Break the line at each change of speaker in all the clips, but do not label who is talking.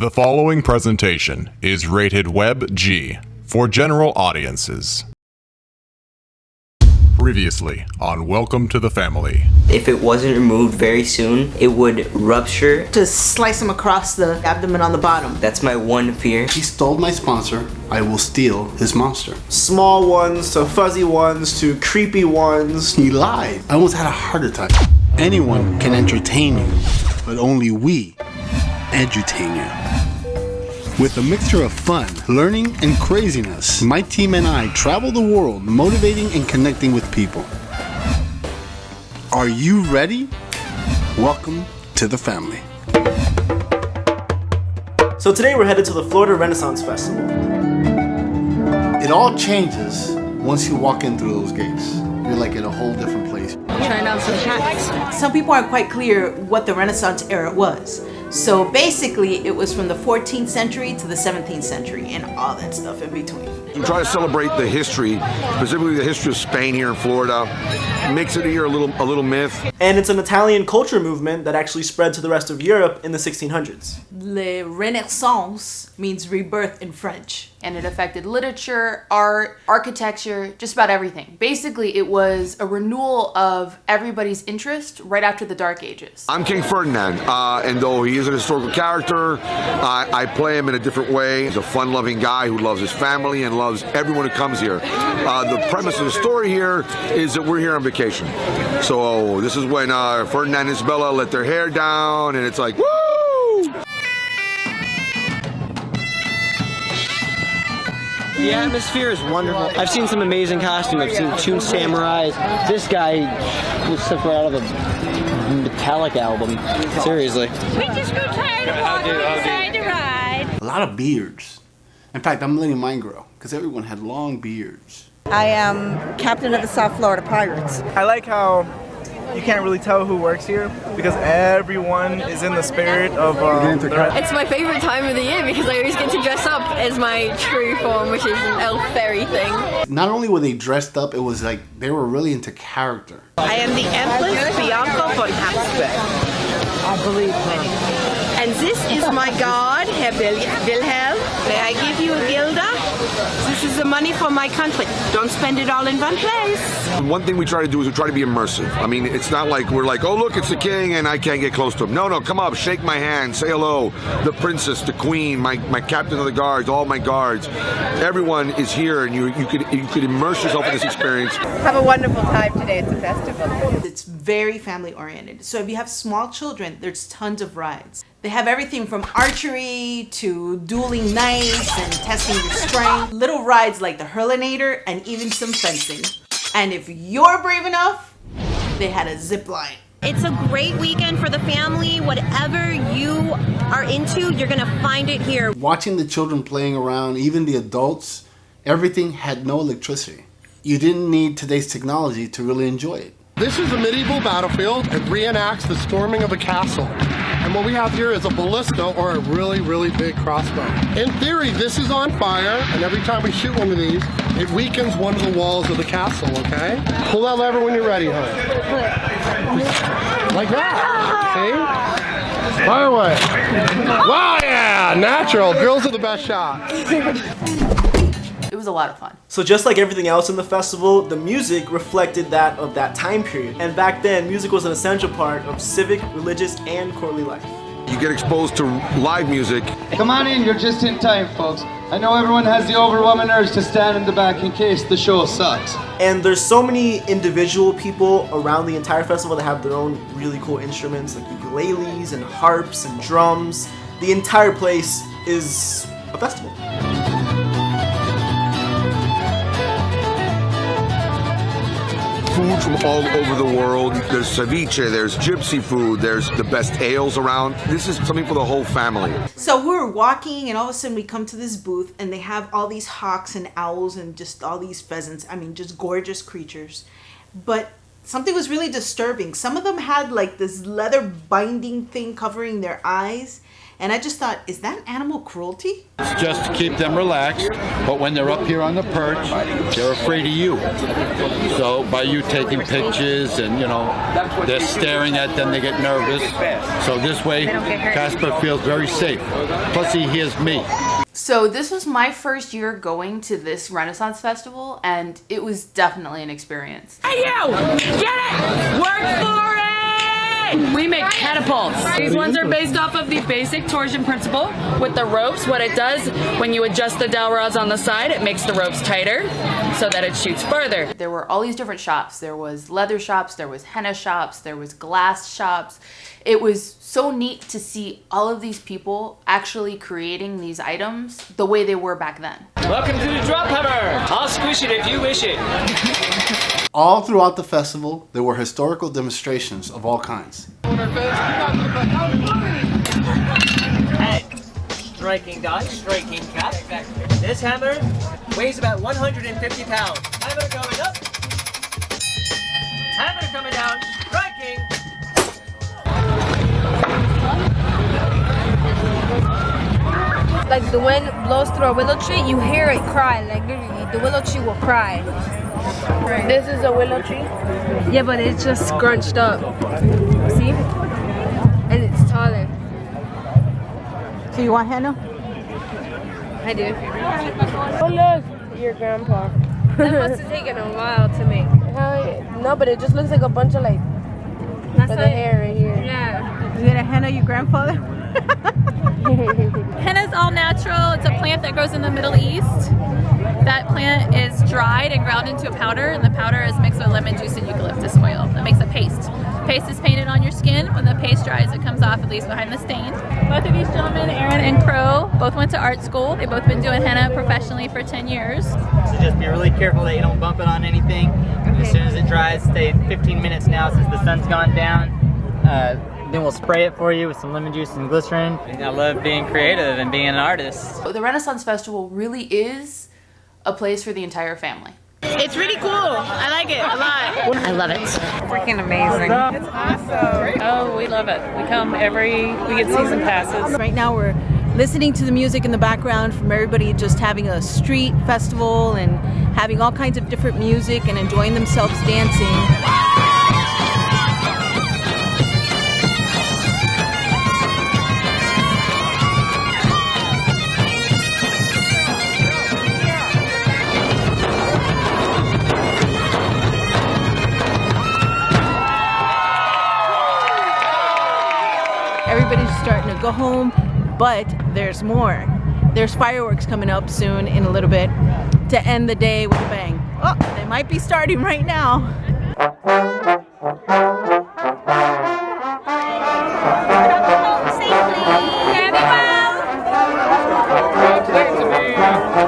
The following presentation is rated Web G for general audiences. Previously on Welcome to the Family.
If it wasn't removed very soon, it would rupture.
to slice him across the abdomen on the bottom.
That's my one fear.
He stole my sponsor. I will steal his monster.
small ones to fuzzy ones to creepy ones.
He lied. I almost had a heart attack. Anyone can entertain you, but only we edutain you. With a mixture of fun, learning, and craziness, my team and I travel the world motivating and connecting with people. Are you ready? Welcome to the family.
So today we're headed to the Florida Renaissance Festival.
It all changes once you walk in through those gates. You're like in a whole different place.
trying on some hats.
Some people aren't quite clear what the Renaissance era was. So basically, it was from the 14th century to the 17th century and all that stuff in between.
We try to celebrate the history, specifically the history of Spain here in Florida. Makes it here a little a little myth.
And it's an Italian culture movement that actually spread to the rest of Europe in the 1600s.
Le Renaissance means rebirth in French.
And it affected literature, art, architecture, just about everything. Basically, it was a renewal of everybody's interest right after the Dark Ages.
I'm King Ferdinand, uh, and though he is an historical character, uh, I play him in a different way. He's a fun-loving guy who loves his family and loves everyone who comes here. Uh, the premise of the story here is that we're here on vacation. So this is when uh, Ferdinand and Isabella let their hair down, and it's like, woo!
The atmosphere is wonderful. I've seen some amazing costumes. I've seen Toon Samurais. This guy was stuff right out of a Metallica album. Seriously.
We just grew tired of walking inside the ride.
A lot of beards. In fact, I'm letting mine grow because everyone had long beards.
I am captain of the South Florida Pirates.
I like how you can't really tell who works here because everyone is in the spirit of um, the Ren-
It's my favorite time of the year because I always get to dress up as my true form, which is an elf fairy thing.
Not only were they dressed up, it was like they were really into character.
I am the Empress Bianca von Habsburg. I believe And this is my god, Herr Wilhelm. May I give you a guilder? This is the money for my country. Don't spend it all in one place.
One thing we try to do is we try to be immersive. I mean, it's not like we're like, oh, look, it's the king and I can't get close to him. No, no, come up, shake my hand, say hello. The princess, the queen, my, my captain of the guards, all my guards. Everyone is here and you, you, could, you could immerse yourself in this experience.
Have a wonderful time today at the festival.
It's very family oriented. So if you have small children, there's tons of rides. They have everything from archery to dueling knives and testing your strength. Little rides like the Hurlinator and even some fencing. And if you're brave enough, they had a zip line.
It's a great weekend for the family. Whatever you are into, you're gonna find it here.
Watching the children playing around, even the adults, everything had no electricity. You didn't need today's technology to really enjoy it.
This is a medieval battlefield. It reenacts the storming of a castle. And what we have here is a ballista or a really, really big crossbow. In theory, this is on fire, and every time we shoot one of these, it weakens one of the walls of the castle, okay? Pull that lever when you're ready, honey. Like that. See? Fire away. Wow, yeah! Natural. Girls are the best shots.
It was a lot of fun.
So just like everything else in the festival, the music reflected that of that time period. And back then, music was an essential part of civic, religious, and courtly life.
You get exposed to live music.
Come on in, you're just in time, folks. I know everyone has the overwhelming urge to stand in the back in case the show sucks.
And there's so many individual people around the entire festival that have their own really cool instruments like ukuleles and harps and drums. The entire place is a festival.
Food from all over the world. There's ceviche, there's gypsy food, there's the best ales around. This is something for the whole family.
So we're walking, and all of a sudden we come to this booth, and they have all these hawks and owls and just all these pheasants. I mean, just gorgeous creatures. But something was really disturbing. Some of them had like this leather binding thing covering their eyes, And I just thought, is that animal cruelty?
It's just to keep them relaxed, but when they're up here on the perch, they're afraid of you. So by you taking pictures and, you know, they're staring at them, they get nervous. So this way, Casper feels very safe. Plus he hears me.
So this was my first year going to this Renaissance Festival, and it was definitely an experience.
Hey you! Get it! Work for it!
We make catapults. These ones are based off of the basic torsion principle with the ropes. What it does, when you adjust the dowel rods on the side, it makes the ropes tighter so that it shoots further.
There were all these different shops. There was leather shops, there was henna shops, there was glass shops. It was so neat to see all of these people actually creating these items the way they were back then.
Welcome to the drop hammer. I'll squish it if you wish it.
All throughout the festival, there were historical demonstrations of all kinds.
Hey, striking dot, striking cap. This hammer weighs about 150 pounds. Hammer coming up. Hammer coming down, striking.
Like the wind blows through a willow tree, you hear it cry. Like literally, the willow tree will cry. This is a willow tree? Yeah, but it's just scrunched up. See? And it's taller.
So you want henna?
I do. Oh look, your grandpa. that must have taken a while to make. No, but it just looks like a bunch of like
That's
for the hair right here.
Yeah.
You gonna henna your grandfather?
Henna's all natural. It's a plant that grows in the Middle East. That plant is dried and ground into a powder, and the powder is mixed with lemon juice and eucalyptus oil. That makes a paste. Paste is painted on your skin. When the paste dries, it comes off, it leaves behind the stain. Both of these gentlemen, Aaron and Crow, both went to art school. They've both been doing henna professionally for 10 years.
So just be really careful that you don't bump it on anything. As soon as it dries, stay 15 minutes now since the sun's gone down. Uh, then we'll spray it for you with some lemon juice and glycerin. I love being creative and being an artist.
The Renaissance Festival really is a place for the entire family.
It's really cool. I like it a lot.
I love it.
Freaking amazing.
It's awesome. Oh, we love it. We come every, we get season passes.
Right now we're listening to the music in the background from everybody just having a street festival and having all kinds of different music and enjoying themselves dancing. Starting to go home, but there's more. There's fireworks coming up soon in a little bit to end the day with a bang. Oh, they might be starting right now.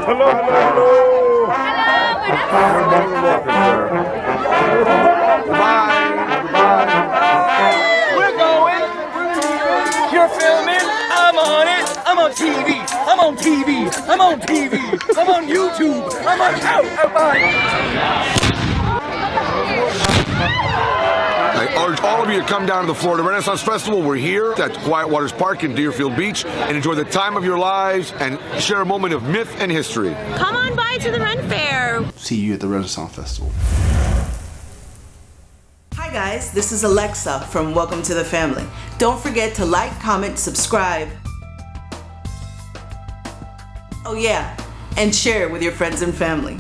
Hello, hello, hello.
We're on TV. I'm on YouTube. I'm on out. I'm on.
I urge all of you to come down to the Florida Renaissance Festival. We're here at Quiet Waters Park in Deerfield Beach and enjoy the time of your lives and share a moment of myth and history.
Come on by to the Ren Fair.
See you at the Renaissance Festival.
Hi guys, this is Alexa from Welcome to the Family. Don't forget to like, comment, subscribe. Oh yeah, and share it with your friends and family.